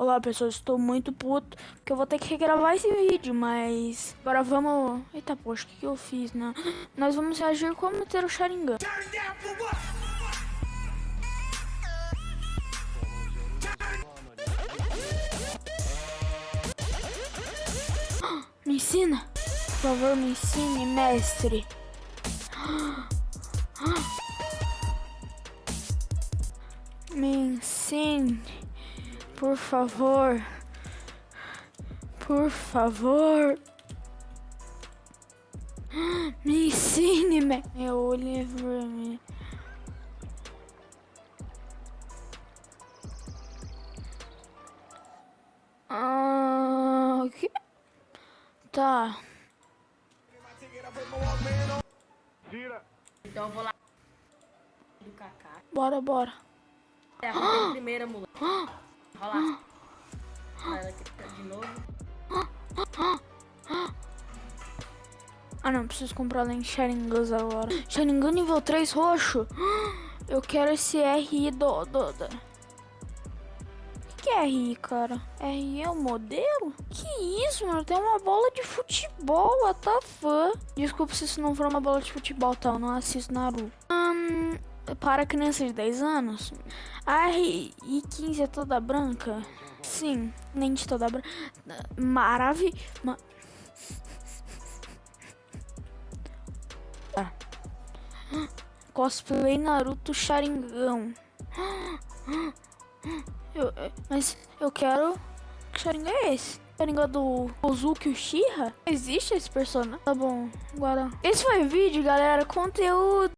Olá pessoal, estou muito puto porque eu vou ter que regravar esse vídeo, mas agora vamos... Eita poxa, o que, que eu fiz, né? Nós vamos reagir como ter o Sharingan. Me ensina, por favor, me ensine, mestre. Me ensine. Por favor. Por favor. Me ensine, me... meu livro. Me... Ah, que... Tá. Tira. Então eu vou lá do Kaká. Bora, bora. É a primeira, moleque. Rola. Ela aqui de novo. Ah não, preciso comprar lá em Sharingan agora. Sharingan nível 3 roxo. Eu quero esse RI do... do, do... O que é RI, cara? RI é o modelo? Que isso, mano? Tem uma bola de futebol, what the fuck? Desculpa se isso não for uma bola de futebol, tá? Eu não assisto Naruto. Hum, para crianças de 10 anos, a RI15 é toda branca? Sim, nem de toda branca. Maravilha. Ma ah. Cosplay Naruto Sharingan. Eu, mas eu quero. Que Sharingan é esse? Sharingan do Ozuki Uchiha? Existe esse personagem? Tá bom, agora. Esse foi o vídeo, galera. Conteúdo.